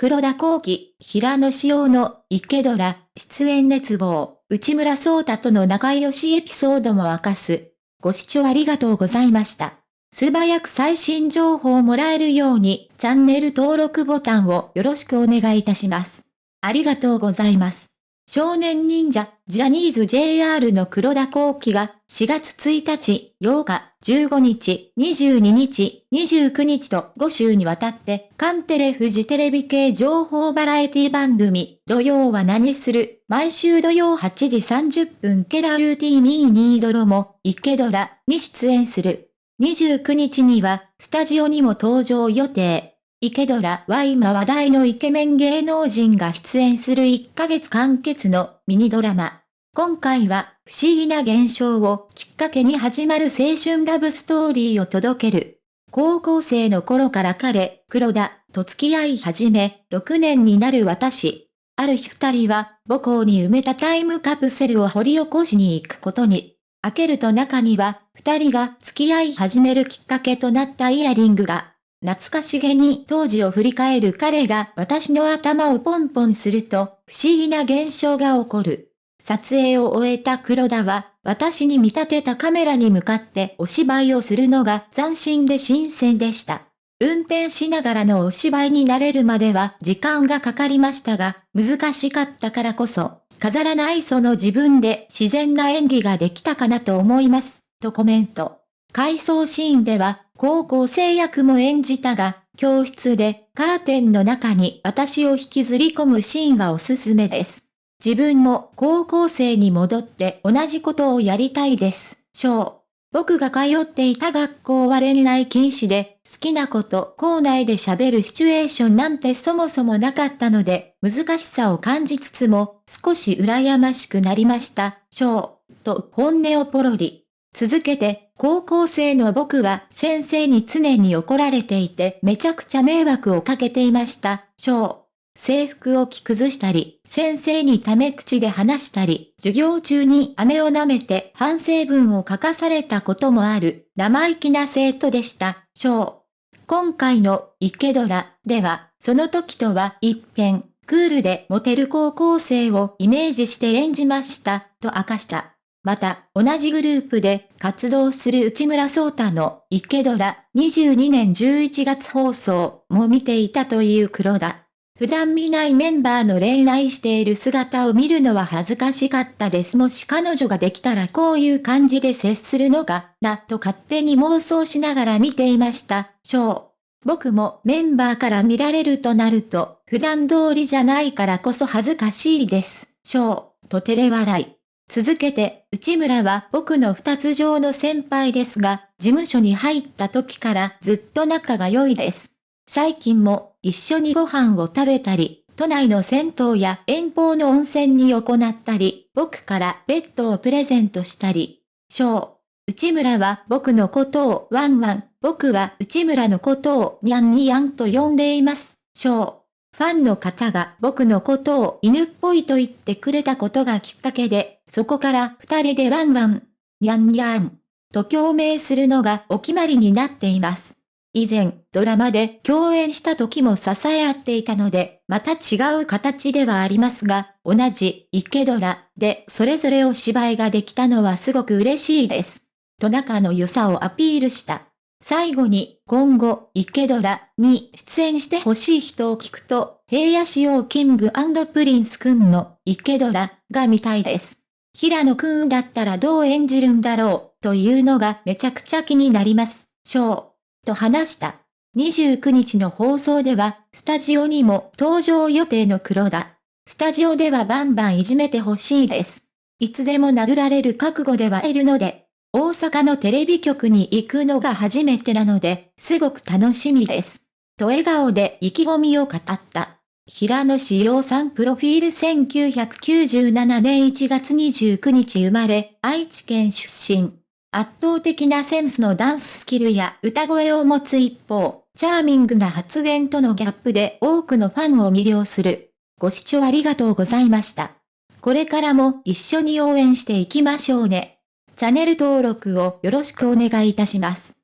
黒田光輝、平野紫耀の池ドラ、出演熱望、内村聡太との仲良しエピソードも明かす。ご視聴ありがとうございました。素早く最新情報をもらえるように、チャンネル登録ボタンをよろしくお願いいたします。ありがとうございます。少年忍者、ジャニーズ JR の黒田光輝が4月1日、8日、15日、22日、29日と5週にわたって、カンテレフジテレビ系情報バラエティ番組、土曜は何する、毎週土曜8時30分ケラルーティーミーニードロも、池ドラに出演する。29日には、スタジオにも登場予定。池ドラは今話題のイケメン芸能人が出演する1ヶ月完結のミニドラマ。今回は不思議な現象をきっかけに始まる青春ラブストーリーを届ける。高校生の頃から彼、黒田、と付き合い始め、6年になる私。ある日二人は母校に埋めたタイムカプセルを掘り起こしに行くことに。開けると中には、二人が付き合い始めるきっかけとなったイヤリングが。懐かしげに当時を振り返る彼が私の頭をポンポンすると不思議な現象が起こる。撮影を終えた黒田は私に見立てたカメラに向かってお芝居をするのが斬新で新鮮でした。運転しながらのお芝居になれるまでは時間がかかりましたが、難しかったからこそ、飾らないその自分で自然な演技ができたかなと思います、とコメント。回想シーンでは高校生役も演じたが、教室でカーテンの中に私を引きずり込むシーンはおすすめです。自分も高校生に戻って同じことをやりたいです。章。僕が通っていた学校は恋愛禁止で、好きなこと、校内で喋るシチュエーションなんてそもそもなかったので、難しさを感じつつも、少し羨ましくなりました。章。と本音をポロリ。続けて、高校生の僕は先生に常に怒られていてめちゃくちゃ迷惑をかけていました。章。制服を着崩したり、先生にため口で話したり、授業中に飴を舐めて反省文を書かされたこともある生意気な生徒でした。章。今回の池ドラでは、その時とは一変、クールでモテる高校生をイメージして演じました、と明かした。また、同じグループで活動する内村聡太の池ドラ22年11月放送も見ていたという黒田。普段見ないメンバーの恋愛している姿を見るのは恥ずかしかったです。もし彼女ができたらこういう感じで接するのかなと勝手に妄想しながら見ていました。ショー。僕もメンバーから見られるとなると、普段通りじゃないからこそ恥ずかしいです。ショー。と照れ笑い。続けて、内村は僕の二つ上の先輩ですが、事務所に入った時からずっと仲が良いです。最近も一緒にご飯を食べたり、都内の銭湯や遠方の温泉に行ったり、僕からベッドをプレゼントしたり。ー。内村は僕のことをワンワン、僕は内村のことをニャンニャンと呼んでいます。ー。ファンの方が僕のことを犬っぽいと言ってくれたことがきっかけで、そこから二人でワンワン、ニャンニャン、と共鳴するのがお決まりになっています。以前、ドラマで共演した時も支え合っていたので、また違う形ではありますが、同じ池ドラでそれぞれお芝居ができたのはすごく嬉しいです。と仲の良さをアピールした。最後に、今後、池ドラに出演してほしい人を聞くと、平野紫耀キングプリンスくんの池ドラが見たいです。平野くんだったらどう演じるんだろう、というのがめちゃくちゃ気になります。ショー。と話した。29日の放送では、スタジオにも登場予定の黒田。スタジオではバンバンいじめてほしいです。いつでも殴られる覚悟ではいるので、大阪のテレビ局に行くのが初めてなので、すごく楽しみです。と笑顔で意気込みを語った。平野志陽さんプロフィール1997年1月29日生まれ、愛知県出身。圧倒的なセンスのダンススキルや歌声を持つ一方、チャーミングな発言とのギャップで多くのファンを魅了する。ご視聴ありがとうございました。これからも一緒に応援していきましょうね。チャンネル登録をよろしくお願いいたします。